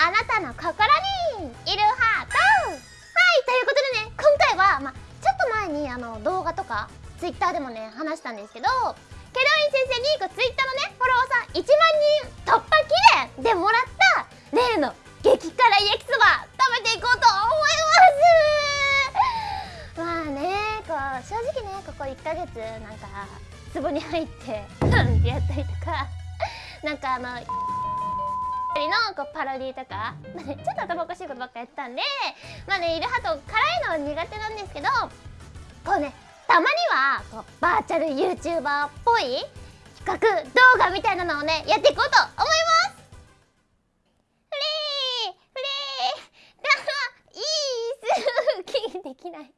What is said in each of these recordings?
あなたの心にいるハート。はいということでね今回は、ま、ちょっと前にあの動画とかツイッターでもね話したんですけどケロイン先生にこうツイッターのねフォロワーさん1万人突破記念でもらった例の激辛焼きそば食べていこうと思います。まあねこう正直ねここ1ヶ月なんか壺に入ってって やったりとかなんかあののこうパロディとか、まあね、ちょっと頭おかしいことばっかやったんでまあねイルハト辛いのは苦手なんですけどこうねたまにはこうバーチャル YouTuber っぽい企画動画みたいなのをねやっていこうと思います。フリーフリーだいいすできない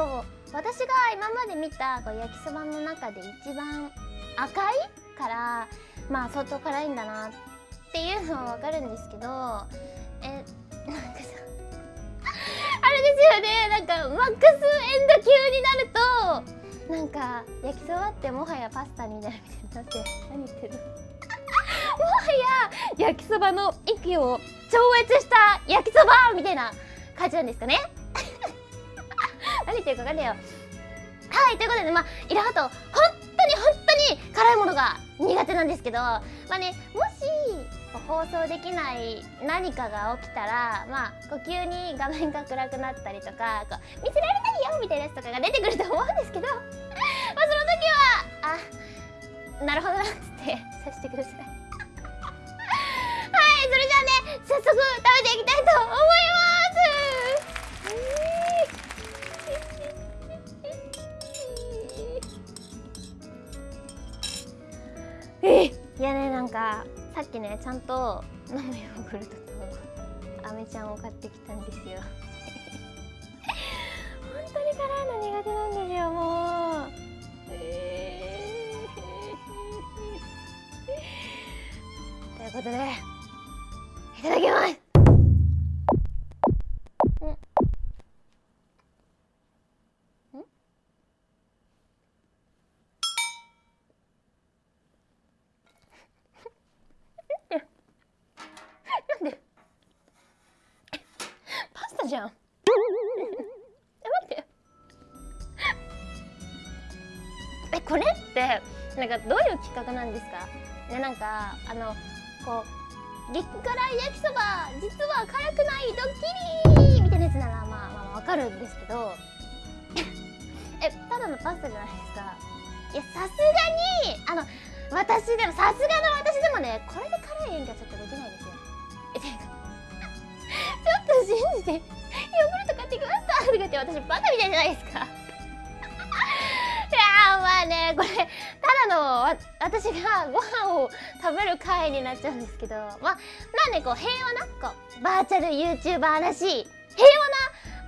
かにこう私が今まで見たこう焼きそばの中で一番赤いからまあ相当辛いんだなっていうのはわかるんですけどえなんかさあれですよね。なんかマックスエンド級になるとなんか焼きそばってもはやパスタになるみたいになって何言ってるの？もはや焼きそばの域を超越した焼きそばみたいな感じなんですかね。何言ってるか分かんないよ。はいということでまあイラハト本当に本当に辛いものが苦手なんですけどまあねもし放送できない何かが起きたらまあこう急に画面が暗くなったりとかこう見せられないよみたいなやつとかが出てくると思うんですけど まあその時はあなるほどなっつってさせてください。はいそれじゃあね早速食べていきたいと思います。いやねなんかさっきねちゃんと飲むヨーグルトとアメちゃんを買ってきたんですよ。本当に辛いの苦手なんですよもう、えー、ということでいただきます。じゃん。え待って。えこれってなんかどういう企画なんですか？ねなんかあのこう激辛焼きそば実は辛くないドッキリみたいなやつならまあまあわかるんですけど。えただのパスタじゃないですか。いやさすがにあの私でもさすがの私でもねこれで辛い演技はちょっとできないですよ。えてかちょっと信じて。ヨーグルト買ってきましたとかって私バカみたいじゃないですか。いやまあねこれただの私がご飯を食べる回になっちゃうんですけど。まあなんでこう平和なこうバーチャル YouTuber らしい平和な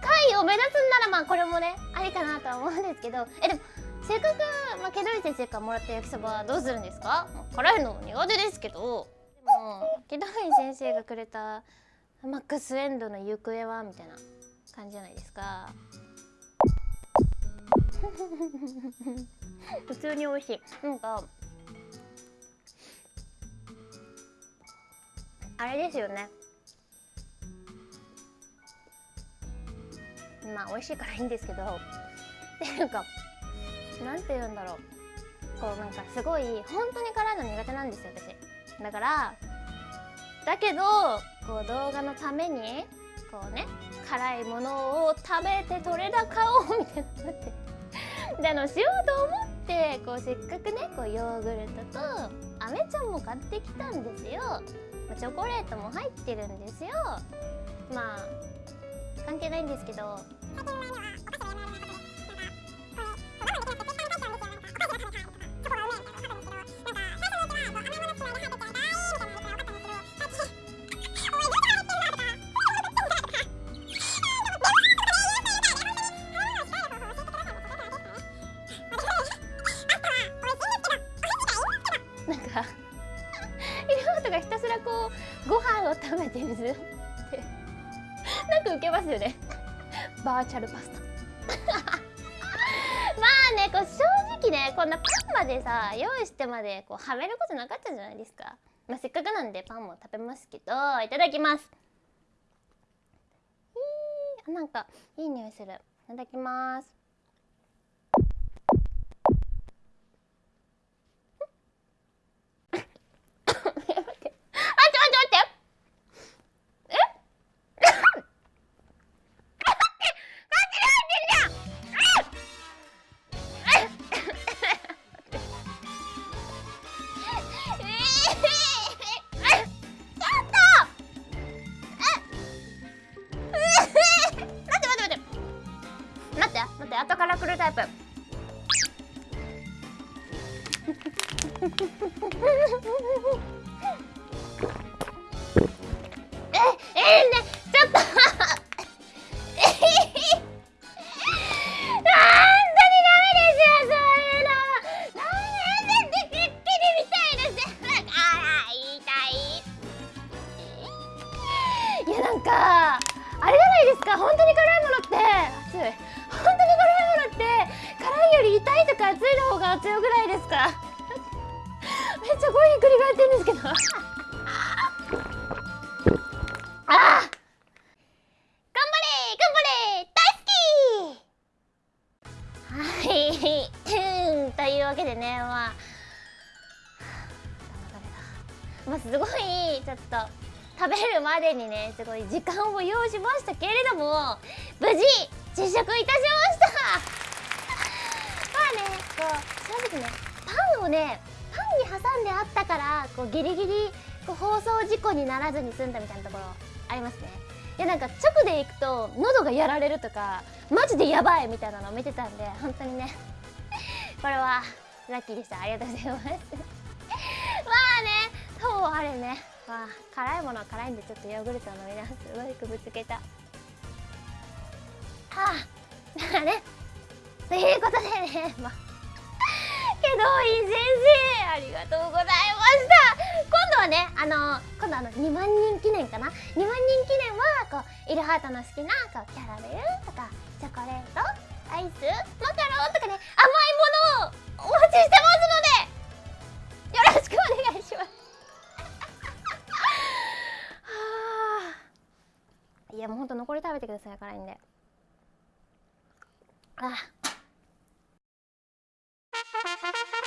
回を目指すんならまあこれもねありかなとは思うんですけど。えでもせっかく、まあ、ケドリ先生からもらった焼きそばはどうするんですか、まあ、辛いの苦手ですけど。でもケドリ先生がくれたマックスエンドの行方は？みたいな感じじゃないですか。普通に美味しい。なんかあれですよね。まあ美味しいからいいんですけど。っていうかなんて言うんだろう。こうなんかすごい本当に辛いの苦手なんですよ私。だからだけどこう動画のためにこうね辛いものを食べて取れ高をみたいなって。であのしようと思ってこうせっかくねこうヨーグルトとアメちゃんも買ってきたんですよ。チョコレートも入ってるんですよ。まあ関係ないんですけど。てる。ってなんかウケますよね。バーチャルパスタ。まあねこう正直ねこんなパンまでさ用意してまでこうはめることなかったじゃないですか、まあ、せっかくなんでパンも食べますけどいただきます。なんかいい匂いする。いただきます。待って後から来るタイプ。ええー、ねですか？めっちゃ声ひっくり返ってるんですけど。ああ頑張れ！頑張れ！大好き！はい。というわけでねまあ。まあすごいちょっと食べるまでにねすごい時間を要しましたけれども無事実食いたしました。まあねこう正直ねンをねパンに挟んであったからこうギリギリこう放送事故にならずに済んだみたいなところありますね。いやなんか直で行くと喉がやられるとかマジでやばいみたいなのを見てたんで本当にね。これはラッキーでした。ありがとうございます。まあねそうあれね。まあ辛いものは辛いんでちょっとヨーグルトを飲みなすごいくぶつけた。はあだからね。ということでねまあけどいい先生ありがとうございました。今度はねあの今度あの2万人記念かな？2万人記念はこうイルハートの好きなこうキャラメルとかチョコレートアイスマカロンとかね甘いものをお待ちしてますのでよろしくお願いします。はあ。いやもうほんと残り食べてください辛いんで。あ。Ha ha ha ha!